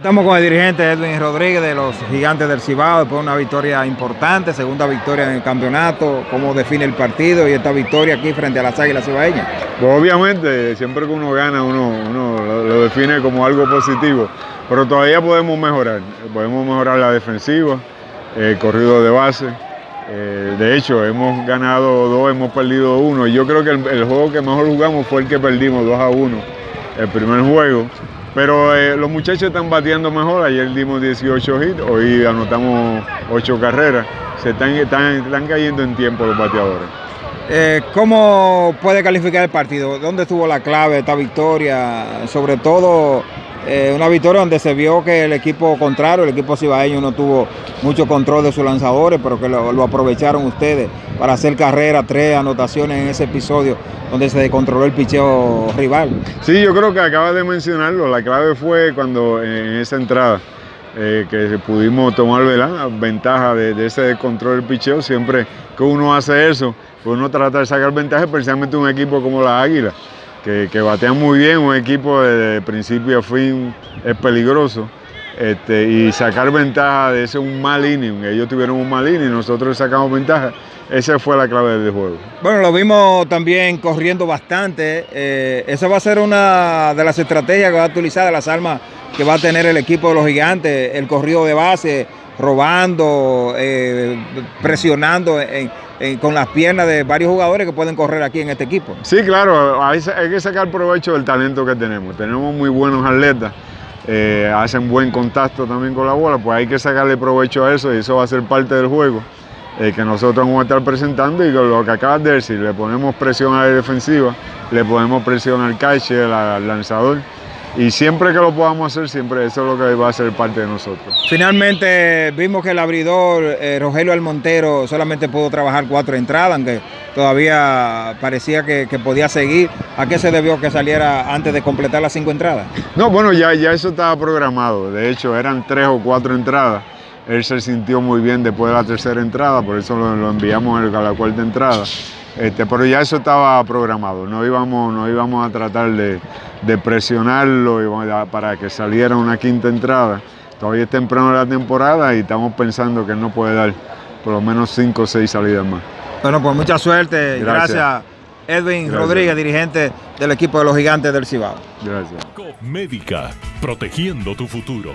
Estamos con el dirigente Edwin Rodríguez de los Gigantes del Cibao, después de una victoria importante, segunda victoria en el campeonato, cómo define el partido y esta victoria aquí frente a las Águilas Cibaeñas. Pues obviamente, siempre que uno gana, uno, lo, define como algo positivo, pero todavía podemos mejorar, podemos mejorar la defensiva, el corrido de base, eh, de hecho, hemos ganado dos, hemos perdido uno. Yo creo que el, el, juego que mejor jugamos fue el que perdimos 2 a 1, el primer juego. Pero eh, los muchachos están bateando mejor. Ayer dimos 18 hits, hoy anotamos 8 carreras. Se están, están, están cayendo en tiempo los bateadores. Eh, ¿Cómo puede calificar el partido? ¿Dónde estuvo la clave esta victoria? Sobre todo eh, una victoria donde se vio que el equipo contrario, el equipo cibaeño no tuvo mucho control de sus lanzadores, pero que lo, aprovecharon ustedes para hacer carrera, tres anotaciones en ese episodio donde se descontroló el picheo rival. Sí, yo creo que acabas de mencionarlo, la clave fue cuando en esa entrada eh, que pudimos tomar ¿verdad? ventaja de, ese control del picheo, siempre que uno hace eso, pues uno trata de sacar ventaja, especialmente un equipo como la Águila, que, batean muy bien, un equipo de principio a fin es peligroso. Este, y sacar ventaja de ese un mal inning, ellos tuvieron un mal inning, nosotros sacamos ventaja, esa fue la clave del juego. Bueno, lo vimos también corriendo bastante, eh, esa va a ser una de las estrategias que va a utilizar, las armas que va a tener el equipo de los gigantes, el corrido de base, robando, eh, presionando en, con las piernas de varios jugadores que pueden correr aquí en este equipo. Sí, claro, hay, hay que sacar provecho del talento que tenemos, tenemos muy buenos atletas, eh, hacen buen contacto también con la bola, pues hay que sacarle provecho a eso y eso va a ser parte del juego eh, que nosotros vamos a estar presentando y lo que acabas de decir, le ponemos presión a la defensiva, le ponemos presión al catcher, al lanzador y siempre que lo podamos hacer, siempre eso es lo que va a ser parte de nosotros. Finalmente vimos que el abridor eh, Rogelio Almontero solamente pudo trabajar cuatro entradas, aunque todavía parecía que, que, podía seguir. ¿A qué se debió que saliera antes de completar las cinco entradas? No, bueno, ya, ya eso estaba programado. De hecho, eran tres o cuatro entradas. Él se sintió muy bien después de la tercera entrada, por eso lo, lo enviamos a la cuarta entrada. Este, pero ya eso estaba programado, no íbamos, no íbamos a tratar de, de presionarlo para que saliera una quinta entrada. Todavía es temprano de la temporada y estamos pensando que él no puede dar por lo menos cinco o seis salidas más. Bueno, pues mucha suerte. Gracias, Gracias Edwin Gracias. Rodríguez, dirigente del equipo de los gigantes del Cibao. Gracias. Médica, protegiendo tu futuro.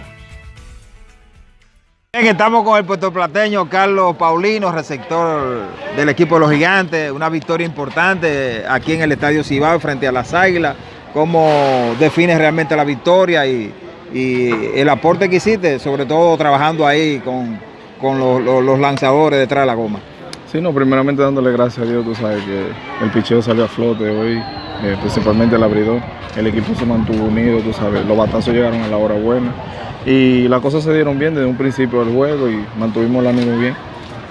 Bien, estamos con el puertoplateño Carlos Paulino, receptor del equipo de los gigantes. Una victoria importante aquí en el Estadio Cibao frente a las Águilas. ¿Cómo defines realmente la victoria y, el aporte que hiciste, sobre todo trabajando ahí con, los, lanzadores detrás de la goma? Sí, no, primeramente dándole gracias a Dios, tú sabes que el picheo salió a flote hoy, eh, principalmente el abridor. El equipo se mantuvo unido, tú sabes, los batazos llegaron a la hora buena y las cosas se dieron bien desde un principio del juego y mantuvimos el ánimo bien.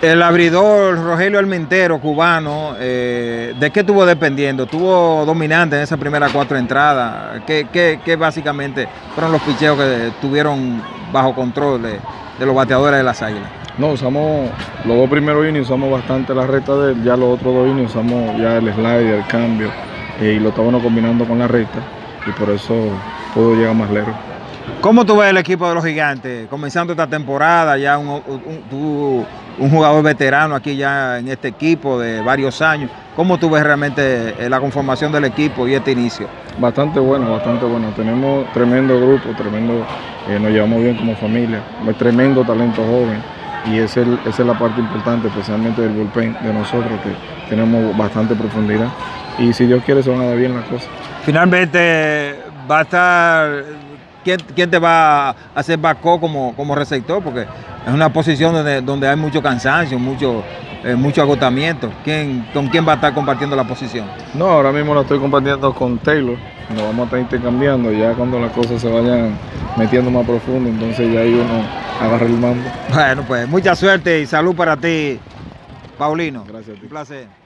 El abridor Rogelio Almentero, cubano, eh, ¿de qué estuvo dependiendo? ¿Tuvo dominante en esas primeras cuatro entradas? ¿Qué, qué, qué básicamente fueron los picheos que tuvieron bajo control de, de, los bateadores de las águilas? No, usamos los dos primeros innings, usamos bastante la recta de él, ya los otros dos innings usamos ya el slider, el cambio, eh, y lo estábamos combinando con la recta, y por eso pudo llegar más lejos. ¿Cómo tú ves el equipo de los gigantes comenzando esta temporada? Ya un, un, un, un, jugador veterano aquí ya en este equipo de varios años. ¿Cómo tú ves realmente la conformación del equipo y este inicio? Bastante bueno, bastante bueno. Tenemos tremendo grupo, tremendo, eh, nos llevamos bien como familia, tremendo talento joven y esa es, esa es la parte importante, especialmente del bullpen de nosotros, que tenemos bastante profundidad y si Dios quiere se van a dar bien las cosas. Finalmente va a estar ¿Quién, ¿quién, te va a hacer backup como, como receptor? Porque es una posición donde, donde hay mucho cansancio, mucho, eh, mucho agotamiento. ¿Quién, ¿Con quién va a estar compartiendo la posición? No, ahora mismo la estoy compartiendo con Taylor. Nos vamos a estar intercambiando ya cuando las cosas se vayan metiendo más profundo, entonces ya ahí uno agarra el mando. Bueno, pues mucha suerte y salud para ti, Paulino. Gracias a ti. Un placer.